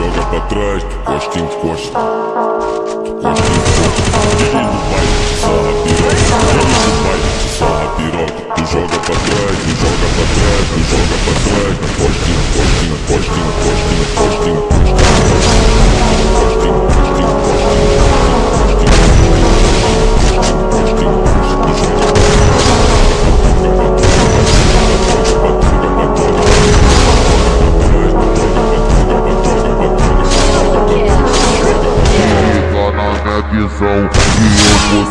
joga pra trás, tu costa e encosta. Tu costa e encosta. Ele no baile te sarra piroca, ele no baile te sarra piroca. Tu joga pra trás, tu happiest, so we all working.